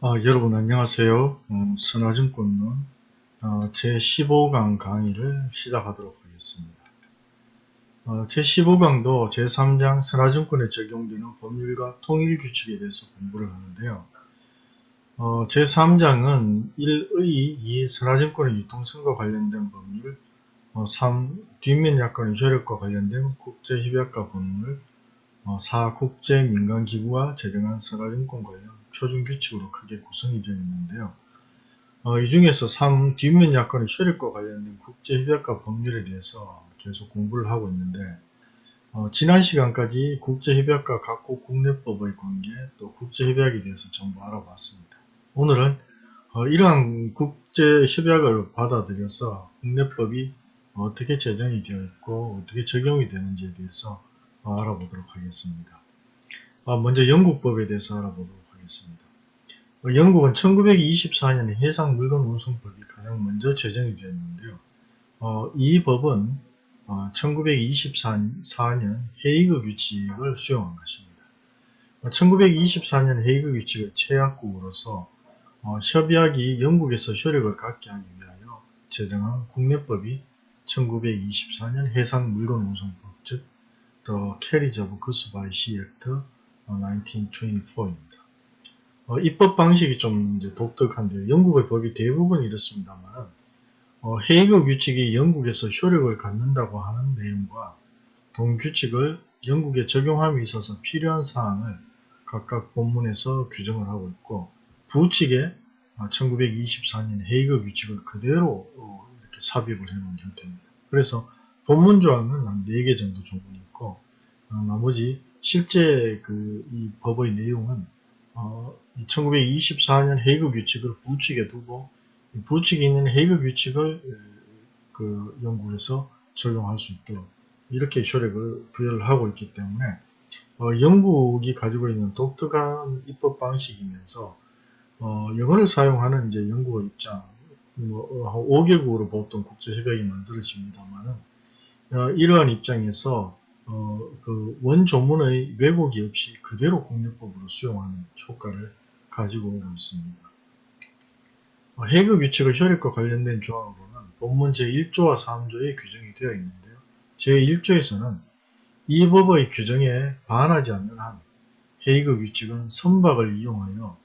어, 여러분 안녕하세요. 음, 선화증권론 어, 제15강 강의를 시작하도록 하겠습니다. 어, 제15강도 제3장 선화증권에 적용되는 법률과 통일규칙에 대해서 공부를 하는데요. 어, 제3장은 1의 2 선화증권의 유통성과 관련된 법률 3. 어, 뒷면 약관의 효력과 관련된 국제협약과 법률 4. 어, 국제민간기구와 제정한 선화증권 관련 표준 규칙으로 크게 구성이 되어 있는데요. 어, 이 중에서 3. 뒷면 약관의 효력과 관련된 국제협약과 법률에 대해서 계속 공부를 하고 있는데 어, 지난 시간까지 국제협약과 각국 국내법의 관계 또 국제협약에 대해서 전부 알아봤습니다. 오늘은 어, 이러한 국제협약을 받아들여서 국내법이 어떻게 제정이 되어 있고 어떻게 적용이 되는지에 대해서 어, 알아보도록 하겠습니다. 어, 먼저 영국법에 대해서 알아보도록 하겠습니다. 어, 영국은 1924년에 해상물건 운송법이 가장 먼저 제정이 되었는데요. 어, 이 법은 어, 1924년 헤이그 규칙을 수용한 것입니다. 1924년 어, 헤이그 규칙의 최약국으로서 어, 협약이 영국에서 효력을 갖게 하기 위하여 제정한 국내법이 1924년 해상물건 운송법 즉 The Carriage of Goods by Sea Act 1924입니다. 어, 입법 방식이 좀 이제 독특한데요. 영국의 법이 대부분 이렇습니다만 어, 헤이그 규칙이 영국에서 효력을 갖는다고 하는 내용과 동규칙을 영국에 적용함에 있어서 필요한 사항을 각각 본문에서 규정을 하고 있고 부칙에 1924년 어, 헤이그 규칙을 그대로 어, 이렇게 삽입을 해놓은 형태입니다. 그래서 본문 조항은 한 4개 정도 조문이 있고 어, 나머지 실제 그 이 법의 내용은 어, 1924년 헤이그 규칙을 부칙에 두고 부칙에 있는 헤이그 규칙을 그 영국에서 적용할 수 있도록 이렇게 효력을 부여를 하고 있기 때문에 어, 영국이 가지고 있는 독특한 입법 방식이면서 어, 영어를 사용하는 이제 영국의 입장 뭐, 5개국으로 보통 국제협약이 만들어집니다만은 어, 이러한 입장에서 어, 그 원조문의 왜곡이 없이 그대로 국내법으로 수용하는 효과를 가지고 오고 있습니다. 어, 해그 규칙의 효력과 관련된 조항으로는 본문 제1조와 3조에 규정이 되어 있는데요. 제1조에서는 이 법의 규정에 반하지 않는 한 헤이그 규칙은 선박을 이용하여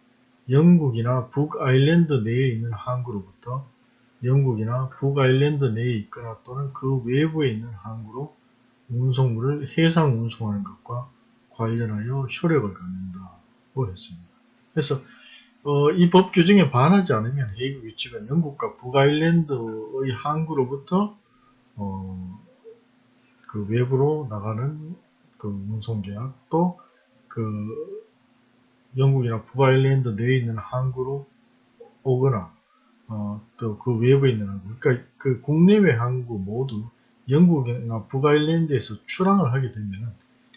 영국이나 북아일랜드 내에 있는 항구로부터 영국이나 북아일랜드 내에 있거나 또는 그 외부에 있는 항구로 운송물을 해상 운송하는 것과 관련하여 효력을 갖는다고 했습니다. 그래서 어, 이 법 규정에 반하지 않으면 헤이그 규칙은 영국과 북아일랜드의 항구로부터 어, 그 외부로 나가는 그 운송계약 또그 영국이나 북아일랜드 내에 있는 항구로 오거나 어, 또 그 외부에 있는 항구 그러니까 그 국내외 항구 모두 영국이나 북아일랜드에서 출항을 하게 되면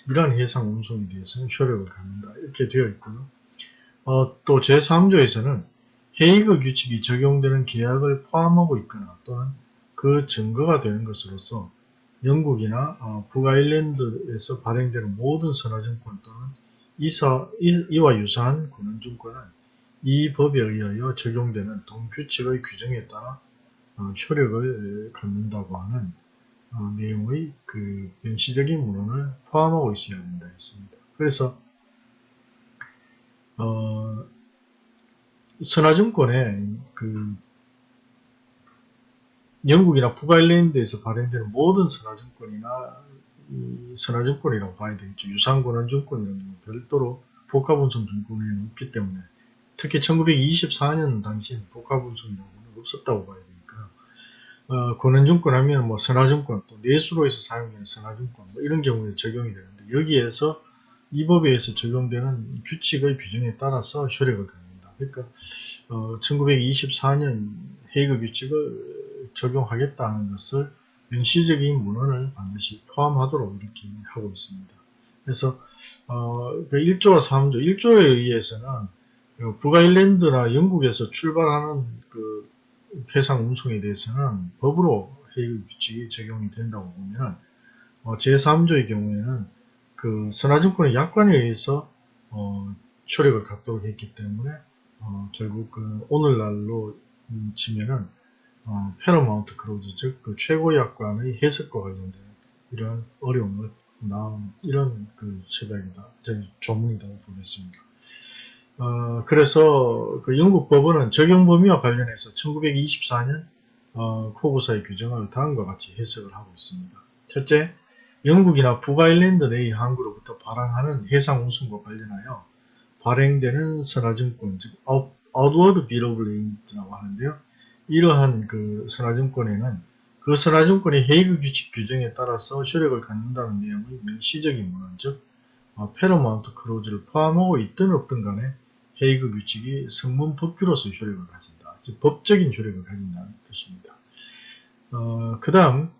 이러한 해상 운송에 대해서는 효력을 갖는다. 이렇게 되어 있고요. 어, 또 제3조에서는 헤이그 규칙이 적용되는 계약을 포함하고 있거나 또는 그 증거가 되는 것으로서 영국이나 어, 북아일랜드에서 발행되는 모든 선화증권 또는 이사, 이, 와 유사한 군원증권은 이 법에 의하여 적용되는 동규칙의 규정에 따라 어, 효력을 갖는다고 하는 어, 내용의 그 명시적인 문헌을 포함하고 있어야 된다 했습니다. 그래서 어, 선화증권에 그 영국이나 북아일랜드에서 발행되는 모든 선화증권이나 선화증권이라고 봐야 되겠죠. 유상권원증권은 별도로 복합운송증권에는 없기 때문에 특히 1924년 당시에는 복합운송이라고는 없었다고 봐야 되니까 어, 권한증권 하면 뭐 선화증권 또 내수로에서 사용되는 선화증권 뭐 이런 경우에 적용이 되는데 여기에서 이 법에 의해서 적용되는 규칙의 규정에 따라서 효력을 갖는다. 그러니까 어, 1924년 헤이그 규칙을 적용하겠다는 것을 명시적인 문헌을 반드시 포함하도록 이렇게 하고 있습니다. 그래서 어, 그 1조와 3조, 1조에 의해서는 그 북아일랜드나 영국에서 출발하는 그 해상 운송에 대해서는 법으로 해일 규칙이 적용이 된다고 보면 어, 제3조의 경우에는 그 선화증권의 약관에 의해서 어, 효력을 갖도록 했기 때문에 어, 결국 그 오늘날로 음, 치면은 어, 패러마운트 크로즈 즉 그 최고 약관의 해석과 관련된 이러한 어려움을 나온 이런 그 협약이다, 조문이라고 보겠습니다. 어, 그래서 그 영국 법원은 적용 범위와 관련해서 1924년 어, 코고사의 규정을 다음과 같이 해석을 하고 있습니다. 첫째, 영국이나 북아일랜드 내의 항구로부터 발항하는 해상 운송과 관련하여 발행되는 선화증권, 즉 Outward Bill of Lade라고 하는데요. 이러한 그 선화증권에는 그 선화증권의 헤이그 규칙 규정에 따라서 효력을 갖는다는 내용의 명시적인 문헌, 즉 어, 페로마운트 크로즈를 포함하고 있든 없든 간에 헤이그 규칙이 성문 법규로서 효력을 가진다. 즉 법적인 효력을 가진다는 뜻입니다. 어, 그 다음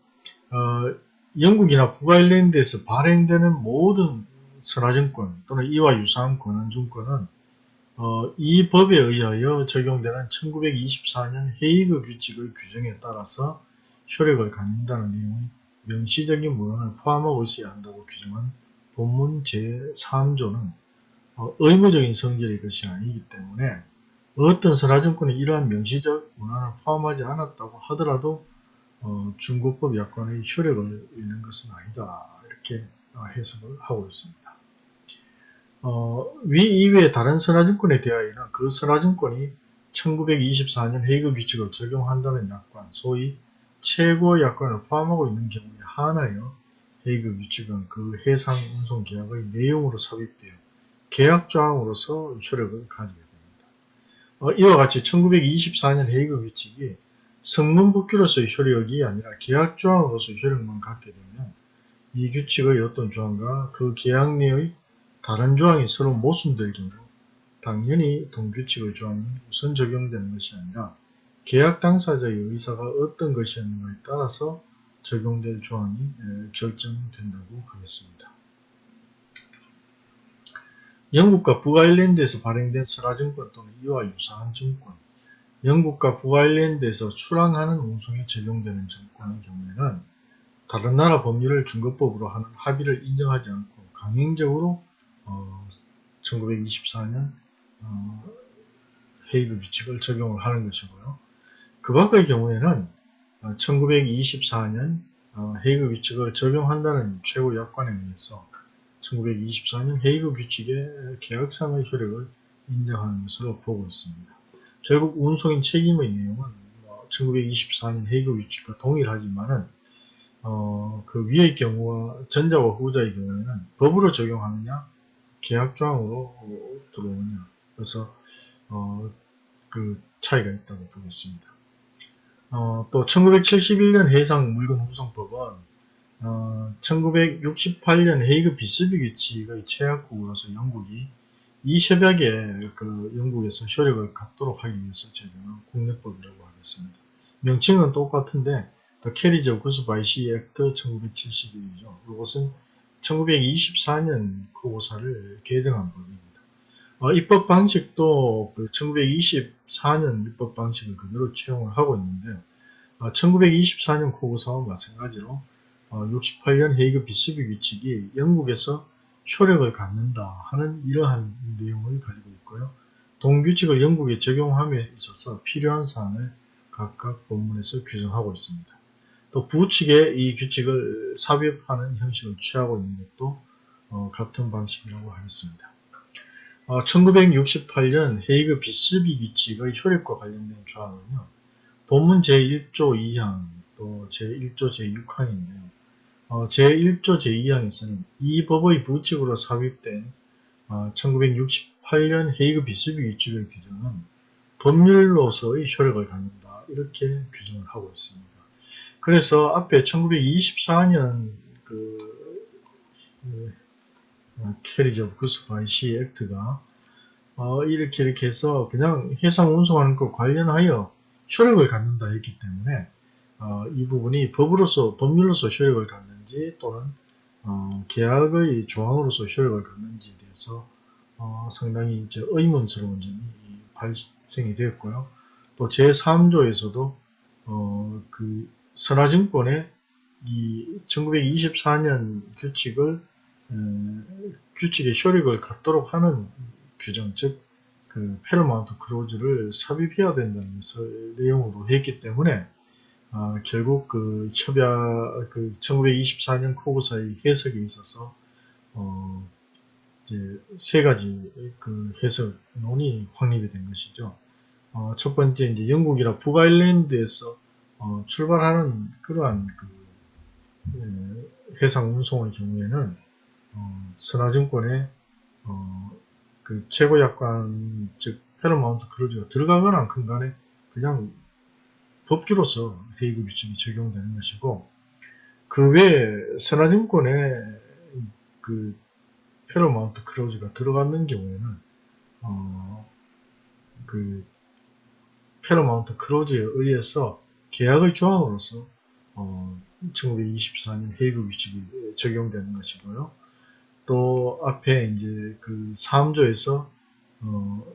어, 영국이나 북아일랜드에서 발행되는 모든 선화증권 또는 이와 유사한 권한증권은 어, 이 법에 의하여 적용되는 1924년 헤이그 규칙의 규정에 따라서 효력을 갖는다는 내용의 명시적인 문헌을 포함하고 있어야 한다고 규정한 본문 제3조는 어, 의무적인 성질의 것이 아니기 때문에 어떤 선화증권이 이러한 명시적 문헌을 포함하지 않았다고 하더라도 어, 중국법 약관의 효력을 잃는 것은 아니다 이렇게 어, 해석을 하고 있습니다. 어, 위 이외의 다른 선화증권에 대하여는 그 선화증권이 1924년 헤이그 규칙을 적용한다는 약관, 소위 최고 약관을 포함하고 있는 경우에 하나여 헤이그 규칙은 그 해상 운송 계약의 내용으로 삽입되어 계약 조항으로서 효력을 가지게 됩니다. 어, 이와 같이 1924년 헤이그 규칙이 성문법규로서의 효력이 아니라 계약 조항으로서 효력만 갖게 되면 이 규칙의 어떤 조항과 그 계약 내의 다른 조항이 서로 모순될 경우 당연히 동규칙의 조항이 우선 적용되는 것이 아니라 계약 당사자의 의사가 어떤 것이었는가에 따라서 적용될 조항이 결정된다고 하겠습니다. 영국과 북아일랜드에서 발행된 설화증권 또는 이와 유사한 증권, 영국과 북아일랜드에서 출항하는 운송에 적용되는 증권의 경우에는 다른 나라 법률을 중거법으로 하는 합의를 인정하지 않고 강행적으로 어, 1924년 어, 헤이그 규칙을 적용을 하는 것이고요. 그 밖의 경우에는 1924년 어, 헤이그 규칙을 적용한다는 최고 약관에 의해서 1924년 헤이그 규칙의 계약상의 효력을 인정하는 것으로 보고 있습니다. 결국 운송인 책임의 내용은 1924년 뭐 헤이그 규칙과 동일하지만은 어, 그 위의 경우와 전자와 후자의 경우에는 법으로 적용하느냐 계약조항으로 들어오냐 그래서 어, 그 차이가 있다고 보겠습니다. 어, 또 1971년 해상 물건 후송법은 어, 1968년 헤이그 비스비 규칙의 최약국으로서 영국이 이 협약에 그 영국에서 효력을 갖도록 하기 위해서 제정한 국내법이라고 하겠습니다. 명칭은 똑같은데 The Carriage of Goods by Sea Act 1971이죠. 이것은 1924년 그 고사를 개정한 법입니다. 어, 입법 방식도 그 1924년 입법 방식을 그대로 채용을 하고 있는데 어, 1924년 코고사와 마찬가지로 어, 68년 헤이그 비스비 규칙이 영국에서 효력을 갖는다 하는 이러한 내용을 가지고 있고요. 동규칙을 영국에 적용함에 있어서 필요한 사항을 각각 본문에서 규정하고 있습니다. 또 부측에 이 규칙을 삽입하는 형식을 취하고 있는 것도 어, 같은 방식이라고 하겠습니다. 어, 1968년 헤이그 비스비 규칙의 효력과 관련된 조항은요. 본문 제1조 2항 또 제1조 제6항인데요. 어, 제1조 제2항에서는 이 법의 부칙으로 삽입된 어, 1968년 헤이그 비스비 규칙의 규정은 법률로서의 효력을 갖는다 이렇게 규정을 하고 있습니다. 그래서 앞에 1924년 그, 그 Carriage of Goods by Sea Act가 어, 이렇게 이렇게 해서 그냥 해상 운송하는 것 관련하여 효력을 갖는다 했기 때문에 어, 이 부분이 법으로서 법률로서 효력을 갖는 지 또는 어, 계약의 조항으로서 효력을 갖는지에 대해서 어, 상당히 이제 의문스러운 점이 발생이 되었고요. 또 제3조에서도 어, 그 선화증권의 이 1924년 규칙을 음, 규칙의 효력을 갖도록 하는 규정, 즉 그 페르마운트 크로즈를 삽입해야 된다는 것을 내용으로 했기 때문에 아, 결국 그 협약 그 1924년 코구사의 해석에 있어서 어, 이제 세 가지 그 해석론이 확립이 된 것이죠. 어, 첫 번째 이제 영국이나 북아일랜드에서 어, 출발하는 그러한 그 예, 해상 운송의 경우에는 어, 선화증권의 어, 그 최고 약관 즉 페르마운트 크루즈가 들어가거나 근간에 그냥 법규로서 헤이그 규칙이 적용되는 것이고 그 외에 선하증권에 그 Paramount Clause가 들어가는 경우에는 어, 그 Paramount Clause에 의해서 계약의 조항으로서 어, 1924년 헤이그 규칙이 적용되는 것이고요. 또 앞에 이제 그 3조에서 어,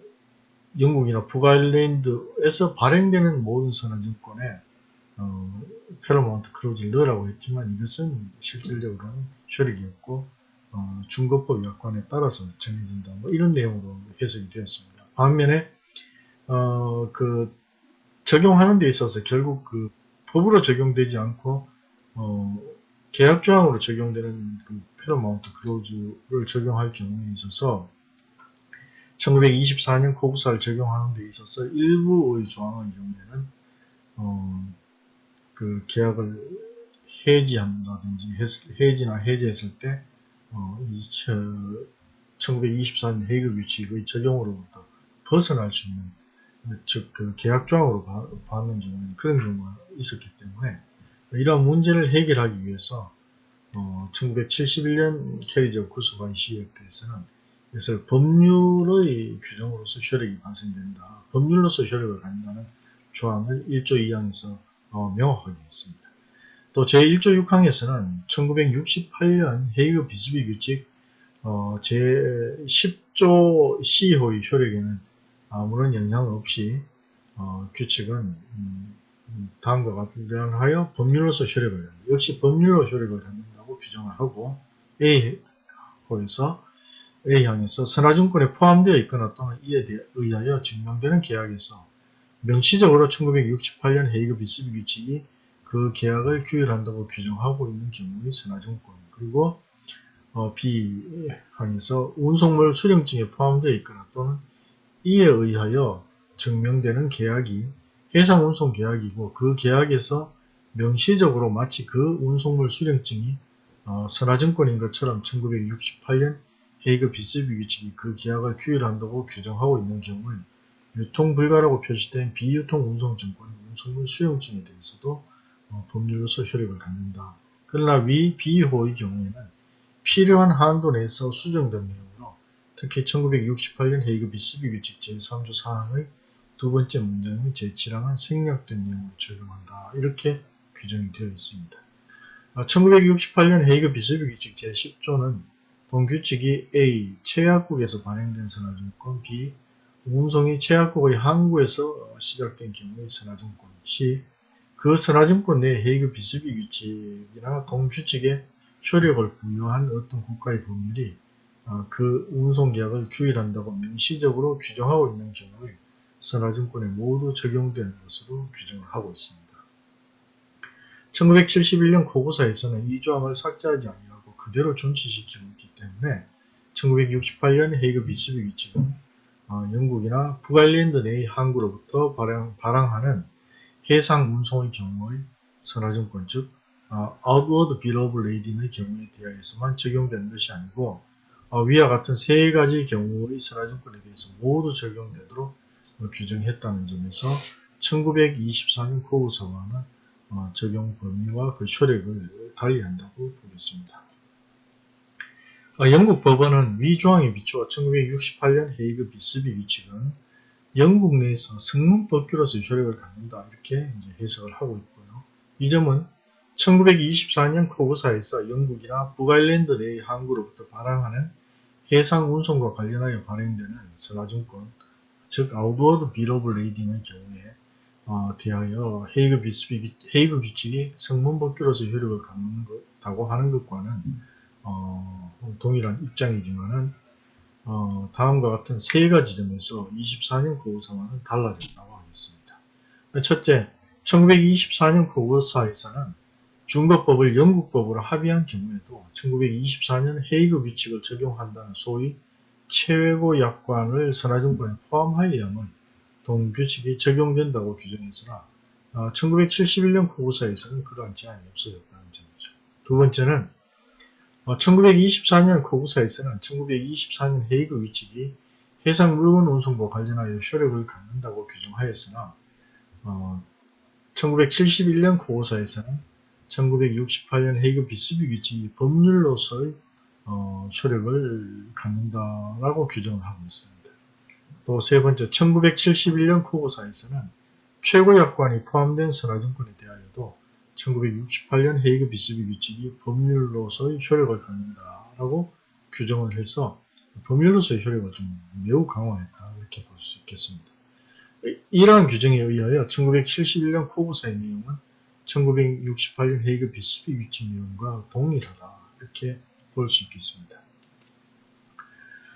영국이나 북아일랜드에서 발행되는 모든 선하증권에 어, Paramount Clause를 넣으라고 했지만 이것은 실질적으로는 효력이 없고 어, 준거법 약관에 따라서 정해진다. 뭐 이런 내용으로 해석이 되었습니다. 반면에 어, 그 적용하는 데 있어서 결국 그 법으로 적용되지 않고 어, 계약 조항으로 적용되는 그 Paramount Clause를 적용할 경우에 있어서 1924년 COGSA를 적용하는 데 있어서 일부의 조항의 경우에는 어, 그 계약을 해지한다든지 해지나 해제했을 때 어, 이, 1924년 헤이그 규칙의 적용으로부터 벗어날 수 있는 즉 그 계약 조항으로 받는 경우는 그런 경우가 있었기 때문에 이러한 문제를 해결하기 위해서 어, 1971년 캐리저 구수관 시역에서는 그래서 법률의 규정으로서 효력이 발생된다. 법률로서 효력을 갖는다는 조항을 1조 2항에서 어, 명확하게 했습니다. 또 제1조 6항에서는 1968년 헤이그 비스비 규칙 어, 제10조 C호의 효력에는 아무런 영향 없이 어, 규칙은 음, 다음과 같으하여 법률로서 효력을 역시 법률로 효력을 갖는다고 규정을 하고 A호에서 A항에서 선화증권에 포함되어 있거나 또는 이에 의하여 증명되는 계약에서 명시적으로 1968년 헤이그 비스비 규칙이 그 계약을 규율한다고 규정하고 있는 경우의 선화증권 그리고 어, B항에서 운송물 수령증에 포함되어 있거나 또는 이에 의하여 증명되는 계약이 해상 운송 계약이고 그 계약에서 명시적으로 마치 그 운송물 수령증이 어, 선화증권인 것처럼 1968년 헤이그 비스비 규칙이 그 계약을 규율한다고 규정하고 있는 경우에 유통 불가라고 표시된 비유통 운송증권의 운송물 수용증에 대해서도 어, 법률로서 효력을 갖는다. 그러나 위 비호의 경우에는 필요한 한도 내에서 수정된 내용으로 특히 1968년 헤이그 비스비 규칙 제3조 사항의 두 번째 문장의 제7항은 생략된 내용을 적용한다. 이렇게 규정이 되어 있습니다. 1968년 아, 헤이그 비스비 규칙 제10조는 동규칙이 A. 최약국에서 발행된 선화증권 B. 운송이 최약국의 항구에서 시작된 경우의 선화증권 C. 그 선화증권 내 헤이그 비스비 규칙이나 동규칙에 효력을 부여한 어떤 국가의 법률이 어, 그 운송계약을 규율한다고 명시적으로 규정하고 있는 경우에 선화증권에 모두 적용되는 것으로 규정을 하고 있습니다. 1971년 고고사에서는 이 조항을 삭제하지 아니하고 그대로 존치시키고 있기 때문에 1968년 헤이그 비스비 어, 영국이나 북아일랜드 내의 항구로부터 발행, 발항 하는 해상 운송의 경우의 선화증권 즉 어, Outward Bill of Lading의 경우에 대하여서만 적용되는 것이 아니고 어, 위와 같은 세 가지 경우의 선화증권에 대해서 모두 적용되도록 어, 규정했다는 점에서 1924년 코우서와는 어, 적용 범위와 그 효력을 달리한다고 보겠습니다. 어, 영국 법원은 위 조항에 비추어 1968년 헤이그 비스비 규칙은 영국 내에서 성문법규로서 효력을 갖는다 이렇게 해석을 하고 있고요. 이 점은 1924년 코구사에서 영국이나 북아일랜드 내의 항구로부터 발항하는 해상 운송과 관련하여 발행되는 선화증권, 즉 outward bill of lading의 경우에 어, 대하여 헤이그 비스비 헤이그 규칙이 성문법규로서 효력을 갖는다고 하는 것과는 어, 동일한 입장이지만은 어, 다음과 같은 세 가지 점에서 24년 COGSA와는 달라졌다고 하겠습니다. 첫째, 1924년 COGSA에서는 준거법을 영국법으로 합의한 경우에도 1924년 헤이그 규칙을 적용한다는 소위 최외고 약관을 선화증권에 포함하여야만 동규칙이 적용된다고 규정했으나 어, 1971년 거구사에서는 그러한 제한이 없어졌다는 점이죠. 두 번째는 어, 1924년 거구사에서는 1924년 헤이그 규칙이 해상 물건 운송과 관련하여 효력을 갖는다고 규정하였으나 어, 1971년 거구사에서는 1968년 헤이그 비스비 규칙이 법률로서의 어, 효력을 갖는다라고 규정을 하고 있습니다. 또 세 번째, 1971년 코고사에서는 최고약관이 포함된 선화증권에 대하여도 1968년 헤이그 비스비 규칙이 법률로서의 효력을 갖는다라고 규정을 해서 법률로서의 효력을 좀 매우 강화했다 이렇게 볼 수 있겠습니다. 이러한 규정에 의하여 1971년 코고사의 내용은 1968년 헤이그 비스비 규칙 내용과 동일하다 이렇게 볼 수 있겠습니다.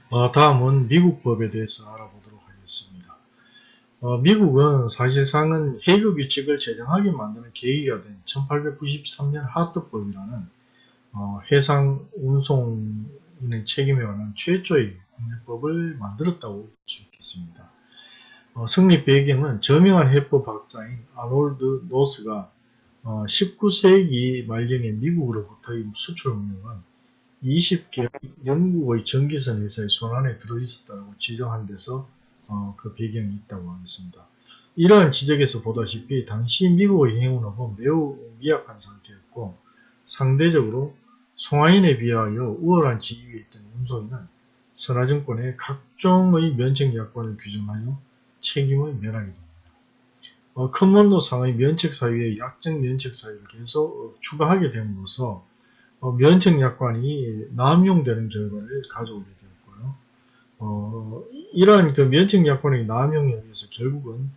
어, 다음은 미국 법에 대해서 알아보도록 하겠습니다. 어, 미국은 사실상은 헤이그 규칙을 제정하게 만드는 계기가 된 1893년 하트법이라는 어, 해상 운송인의 책임에 관한 최초의 국내법을 만들었다고 볼 수 있겠습니다. 어, 성립 배경은 저명한 해법학자인 아놀드 노스가 19세기 말경에 미국으로부터의 수출 운영은 20개의 영국의 전기선 회사의 손안에 들어있었다고 지적한 데서 어, 그 배경이 있다고 하겠습니다. 이러한 지적에서 보다시피 당시 미국의 행운업은 매우 미약한 상태였고 상대적으로 송하인에 비하여 우월한 지위에 있던 운송인은 선화증권의 각종의 면책 약관을 규정하여 책임을 면하게 됩니다. 어, 커먼도상의 면책 사유에 약정 면책 사유를 계속 추가하게 됨으로써 어, 면책 약관이 남용되는 결과를 가져오게 되었고요. 어, 이러한 그 면책 약관의 남용에 의해서 결국은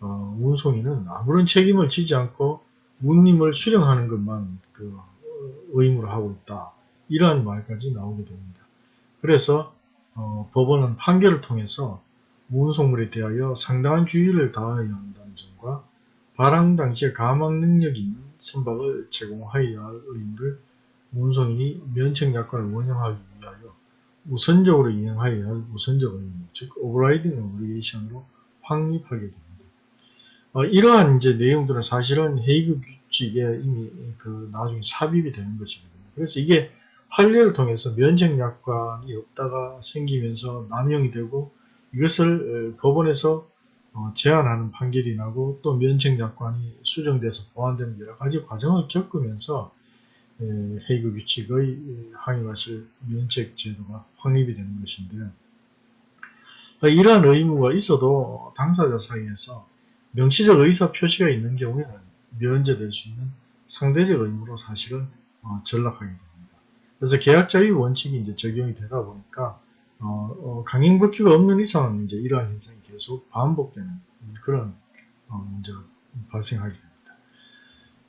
어, 운송인은 아무런 책임을 지지 않고 운임을 수령하는 것만 그 의무로 하고 있다. 이러한 말까지 나오게 됩니다. 그래서 어, 법원은 판결을 통해서 운송물에 대하여 상당한 주의를 다해야 한다는 점과 발항 당시에 감항 능력이 있는 선박을 제공하여야 할 의무를 운송인이 면책약관을 원용하기 위하여 우선적으로 이행하여야 할 우선적 의무, 즉 overriding obligation으로 확립하게 됩니다. 어, 이러한 이제 내용들은 사실은 헤이그 규칙에 이미 그 나중에 삽입이 되는 것이거든요. 그래서 이게 판례를 통해서 면책 약관이 없다가 생기면서 남용이 되고 이것을 법원에서 어, 제한하는 판결이 나고 또 면책 약관이 수정돼서 보완되는 여러 가지 과정을 겪으면서 헤이그 규칙의 항의하실 면책 제도가 확립이 되는 것인데 이러한 의무가 있어도 당사자 사이에서 명시적 의사 표시가 있는 경우에는 면제될 수 있는 상대적 의무로 사실은 어, 전락하게 됩니다. 그래서 계약자의 원칙이 이제 적용이 되다 보니까 어, 어, 강행법규가 없는 이상은 이제 이러한 현상이 계속 반복되는 그런 어, 문제가 발생하게 됩니다.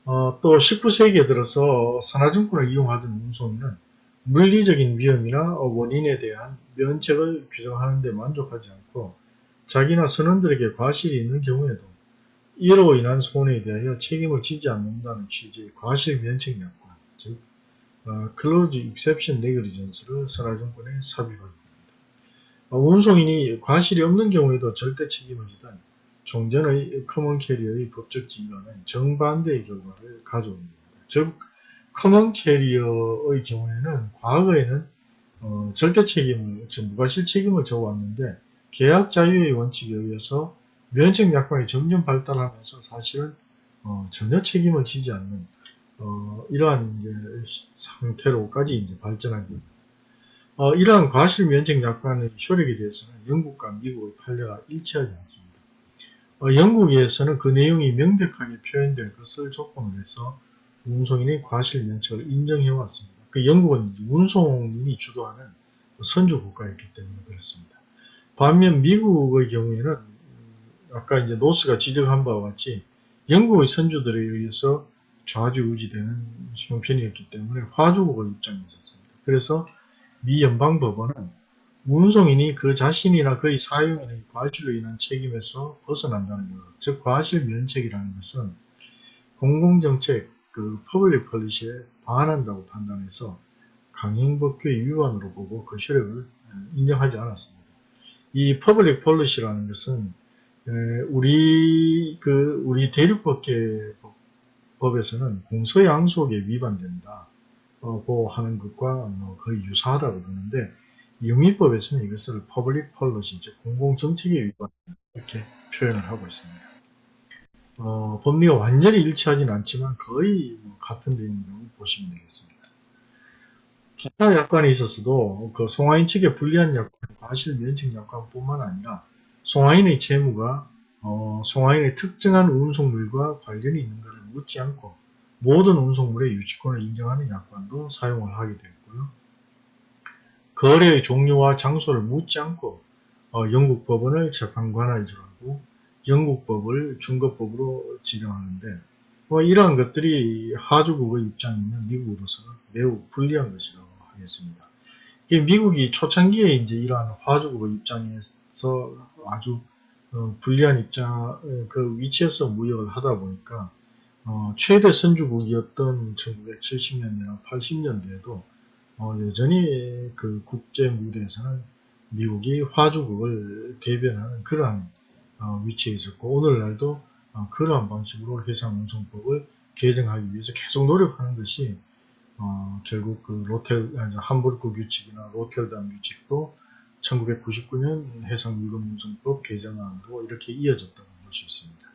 어, 또 19세기에 들어서 산하증권을 이용하던 운송인은 물리적인 위험이나 원인에 대한 면책을 규정하는 데 만족하지 않고 자기나 선원들에게 과실이 있는 경우에도 이로 인한 손해에 대하여 책임을 지지 않는다는 취지의 과실 면책 약관, 즉 어, Clause Exception Negligence를 선하증권에 삽입하게 됩니다. 어, 운송인이 과실이 없는 경우에도 절대 책임을 지던 종전의 common carrier의 법적 지위와는 정반대의 결과를 가져옵니다. 즉 common carrier의 경우에는 과거에는 어, 절대 책임을, 즉 무과실 책임을 져왔는데 계약 자유의 원칙에 의해서 면책 약관이 점점 발달하면서 사실은 어, 전혀 책임을 지지 않는 어, 이러한 이제 상태로까지 이제 발전한 겁니다. 어, 이러한 과실 면책 약관의 효력에 대해서는 영국과 미국의 판례가 일치하지 않습니다. 어, 영국에서는 그 내용이 명백하게 표현될 것을 조건으로 해서 운송인의 과실 면책을 인정해 왔습니다. 그 영국은 운송인이 주도하는 선주 국가였기 때문에 그렇습니다. 반면 미국의 경우에는 음, 아까 이제 노스가 지적한 바와 같이 영국의 선주들에 의해서 좌지우지되는 형편이었기 때문에 화주국의 입장에 있었습니다. 그래서 미 연방법원은 운송인이 그 자신이나 그의 사용인의 과실로 인한 책임에서 벗어난다는 것. 즉 과실 면책이라는 것은 공공정책 그 public policy에 반한다고 판단해서 강행법규의 위반으로 보고 그 효력을 인정하지 않았습니다. 이 public policy라는 것은 우리 그 우리 대륙법계 법에서는 공서양속에 위반된다 고 하는 것과 뭐 거의 유사하다고 그러는데 영미법에서는 이것을 public policy 즉 공공정책에 위반 이렇게 표현을 하고 있습니다. 어, 법리가 완전히 일치하지는 않지만 거의 뭐 같은 내용이라고 보시면 되겠습니다. 기타 약관에 있어서도 그 송하인 측의 불리한 약관, 과실 면책 약관뿐만 아니라 송하인의 채무가 어, 송하인의 특정한 운송물과 관련이 있는가를 묻지 않고 모든 운송물의 유치권을 인정하는 약관도 사용을 하게 되었고요. 거래의 종류와 장소를 묻지 않고 어, 영국 법원을 재판관할 줄 알고 영국 법을 중거법으로 지정하는데 뭐 이러한 것들이 하주국의 입장에 있는 미국으로서는 매우 불리한 것이라고 하겠습니다. 미국이 초창기에 이제 이러한 화주국의 입장에서 아주 어, 불리한 입장 그 위치에서 무역을 하다 보니까 어, 최대 선주국이었던 1970년대나 80년대에도 어, 여전히 그 국제 무대에서는 미국이 화주국을 대변하는 그러한 어, 위치에 있었고 오늘날도 어, 그러한 방식으로 해상운송법을 개정하기 위해서 계속 노력하는 것이 어, 결국 그 로텔 함부르크 규칙이나 로텔담 규칙도 1999년 해상물건운송법 개정안으로 이렇게 이어졌다고 볼 수 있습니다.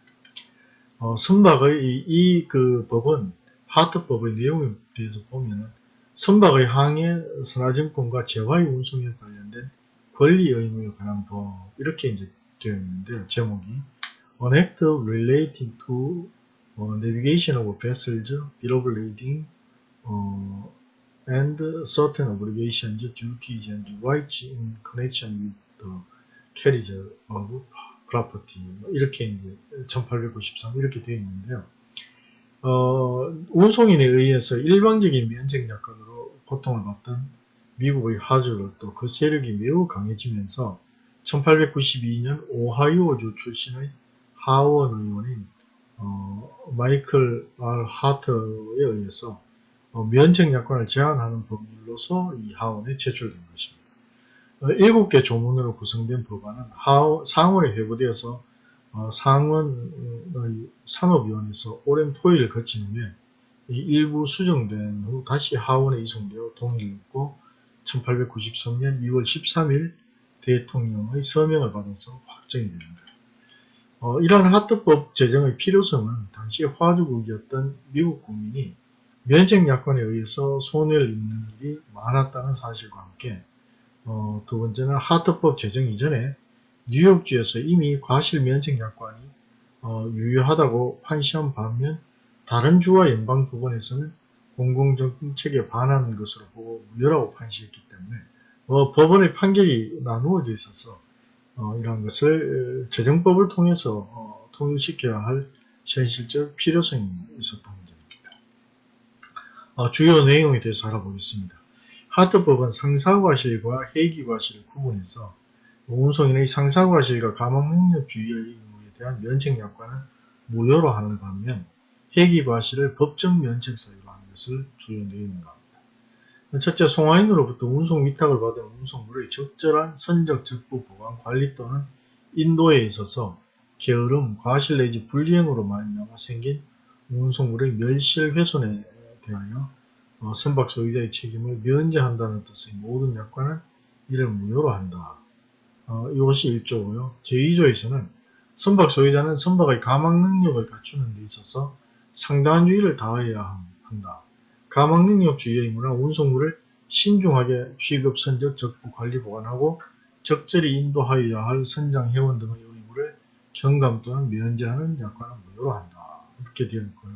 어, 선박의 이그 법은 하트법의 내용에 대해서 보면 선박의 항해, 선화증권과 재화의 운송에 관련된 권리 의무에 관한 법 이렇게 이제 되어 있는데 제목이 An Act Relating to uh, Navigation of Vessels, Lading, uh, and Certain Obligations, Duties, and Rights in Connection with the Carriage of Property 이렇게 이제 1893 이렇게 되어 있는데요. 어, 운송인에 의해서 일방적인 면책 약관으로 고통을 받던 미국의 하주를 또 그 세력이 매우 강해지면서 1892년 오하이오주 출신의 하원 의원인 어, 마이클 R. 하터에 의해서 어, 면책 약관을 제한하는 법률로서 이 하원에 제출된 것입니다. 어, 일곱 개 조문으로 구성된 법안은 하원, 상원에 회부되어서 어, 상원 산업위원회에서 오랜 토의를 거친 후에 일부 수정된 후 다시 하원에 이송되어 동의했고 1893년 2월 13일 대통령의 서명을 받아서 확정이 됩니다. 어, 이러한 하트법 제정의 필요성은 당시 화주국이었던 미국 국민이 면책 약관에 의해서 손해를 입는 일이 많았다는 사실과 함께 어, 두 번째는 하트법 제정 이전에 뉴욕주에서 이미 과실 면책 약관이 어, 유효하다고 판시한 반면 다른 주와 연방법원에서는 공공정책에 반하는 것으로 보고 무효라고 판시했기 때문에 어, 법원의 판결이 나누어져 있어서 어, 이러한 것을 재정법을 통해서 어, 통일시켜야 할 현실적 필요성이 있었던 문제입니다. 어, 주요 내용에 대해서 알아보겠습니다. 하트법은 상사과실과 해기과실을 구분해서 운송인의 상사과실과 가망능력주의의 의무에 대한 면책약관을 무효로 하는 반면 해기과실을 법정 면책사유로 하는 것을 주요 내용입니다. 첫째, 송화인으로부터 운송 위탁을 받은 운송물의 적절한 선적 적부 보관 관리 또는 인도에 있어서 게으름, 과실 내지 불이행으로 말미암아 생긴 운송물의 멸실 훼손에 대하여 어, 선박 소유자의 책임을 면제한다는 뜻의 모든 약관은 이를 무효로 한다. 어, 이것이 1조고요. 제2조에서는 선박 소유자는 선박의 가망 능력을 갖추는 데 있어서 상당한 주의를 다해야 한다. 가망 능력 주의 의무나 운송물을 신중하게 취급, 선적, 적부, 관리, 보관하고 적절히 인도하여야 할 선장, 회원 등의 의무를 경감 또는 면제하는 약관은 무효로 한다. 이렇게 되어 있고요.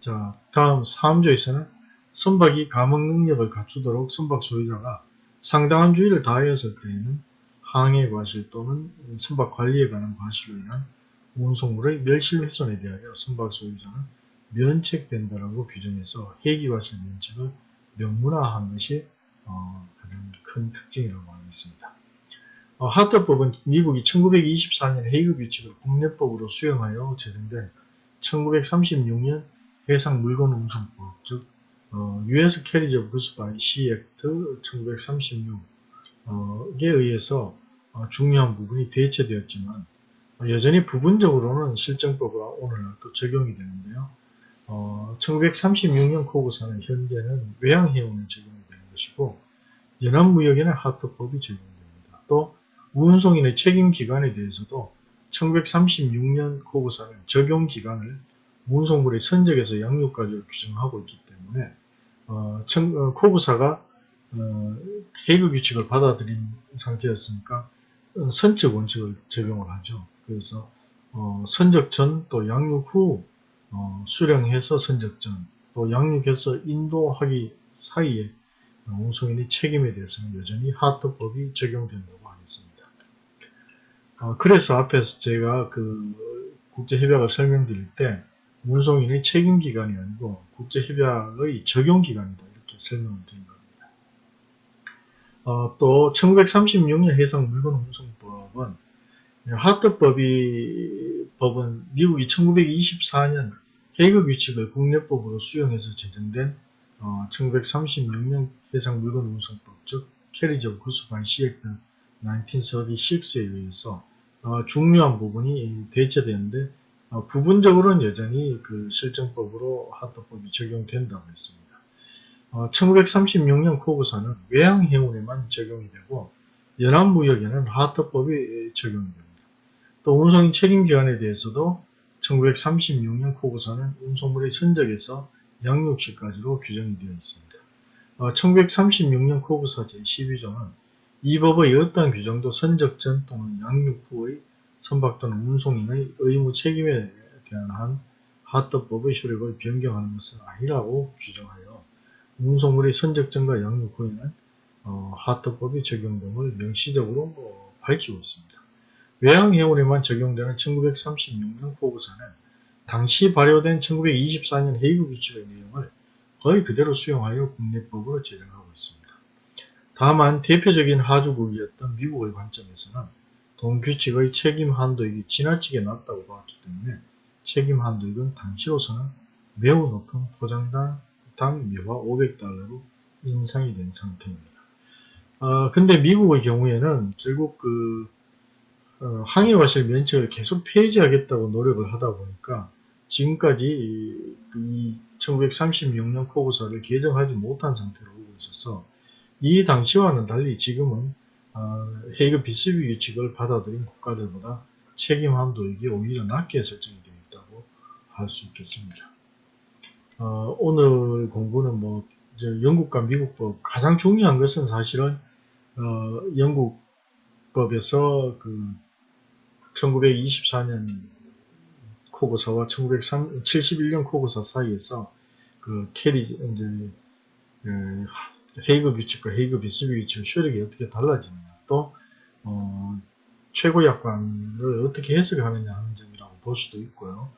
자, 다음 3조에서는 선박이 가망 능력을 갖추도록 선박 소유자가 상당한 주의를 다하였을 때에는 항해 과실 또는 선박 관리에 관한 과실로 인한 운송물의 멸실 훼손에 대하여 선박 소유자는 면책된다라고 규정해서 회기과실 면책을 명문화한 것이 어, 가장 큰 특징이라고 하겠습니다. 어, 하트법은 미국이 1924년 헤이그 규칙을 국내법으로 수용하여 제정된 1936년 해상 물건 운송법, 즉 어, US Carriage of Goods by Sea Act 1936에 의해서 어, 중요한 부분이 대체되었지만 어, 여전히 부분적으로는 실정법과 오늘날 또 적용이 되는데요. 어, 1936년 코구사는 현재는 외항해운에 적용이 되는 것이고 연합무역에는 하트법이 적용됩니다. 또 운송인의 책임기간에 대해서도 1936년 코구사는 적용기간을 운송물의 선적에서 양육까지 규정하고 있기 때문에 어, 청, 어, 코구사가 어, 해그 규칙을 받아들인 상태였으니까 어, 선적 원칙을 적용을 하죠. 그래서 어, 선적 전 또 양육 후 어, 수령해서 선적 전 또 양육해서 인도하기 사이에 운송인의 책임에 대해서는 여전히 하트법이 적용된다고 하겠습니다. 어, 그래서 앞에서 제가 그 국제협약을 설명드릴 때 운송인의 책임기간이 아니고 국제협약의 적용기간이다 이렇게 설명을 드린 겁니다. 어, 또 1936년 해상 물건 운송법은 하트법이 법은 미국이 1924년 헤이그 규칙을 국내법으로 수용해서 제정된 어, 1936년 해상 물건 운송법 즉 Carriage of Goods by Sea Act 1936에 의해서 어, 중요한 부분이 대체되는데 어, 부분적으로는 여전히 그 실정법으로 하터법이 적용된다고 했습니다. 어, 1936년 COGSA는 외항해운에만 적용이 되고 연안무역에는 하터법이 적용이 됩니다. 또 운송인 책임기간에 대해서도 1936년 코구사는 운송물의 선적에서 양육시까지로 규정이 되어 있습니다. 어, 1936년 코구사 제12조는 이 법의 어떤 규정도 선적 전 또는 양육 후의 선박 또는 운송인의 의무 책임에 대한 한 하트법의 효력을 변경하는 것은 아니라고 규정하여 운송물의 선적전과 양육 후에는 어, 하트법이 적용됨을 명시적으로 어, 밝히고 있습니다. 외항해운에만 적용되는 1936년 보고서는 당시 발효된 1924년 헤이그 규칙의 내용을 거의 그대로 수용하여 국내법으로 제정하고 있습니다. 다만 대표적인 하주국이었던 미국의 관점에서는 동규칙의 책임 한도액이 지나치게 낮다고 보았기 때문에 책임 한도액은 당시로서는 매우 높은 포장당 당 미화 500달러로 인상이 된 상태입니다. 어, 근데 미국의 경우에는 결국 그 어, 항해과실 면책을 계속 폐지하겠다고 노력을 하다 보니까 지금까지 이, 이 1936년 코구사를 개정하지 못한 상태로 오고 있어서 이 당시와는 달리 지금은 어, 헤이그 비스비 규칙을 받아들인 국가들보다 책임 한도액이 오히려 낮게 설정이 되어 있다고 할 수 있겠습니다. 어, 오늘 공부는 뭐 영국과 미국법 가장 중요한 것은 사실은 어, 영국법에서 그 1924년 COGSA와 1971년 COGSA 사이에서 그 carri 이제 그 헤이그 규칙과 헤이그 비스비 규칙 효력이 어떻게 달라지느냐 또 어, 최고 약관을 어떻게 해석하느냐 하는 점이라고 볼 수도 있고요.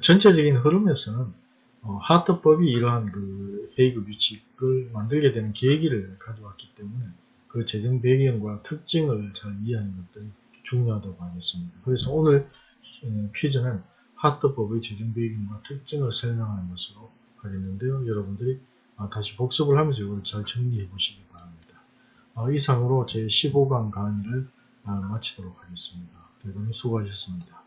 전체적인 흐름에서는 어, 하트법이 이러한 그 헤이그 규칙을 만들게 되는 계기를 가져왔기 때문에 그 재정 배경과 특징을 잘 이해하는 것들이 중요하다고 하겠습니다. 그래서 오늘 어, 퀴즈는 하트법의 재정 배경과 특징을 설명하는 것으로 하겠는데요. 여러분들이 아, 다시 복습을 하면서 이걸 잘 정리해 보시기 바랍니다. 아, 이상으로 제 15강 강의를 아, 마치도록 하겠습니다. 대단히 수고하셨습니다.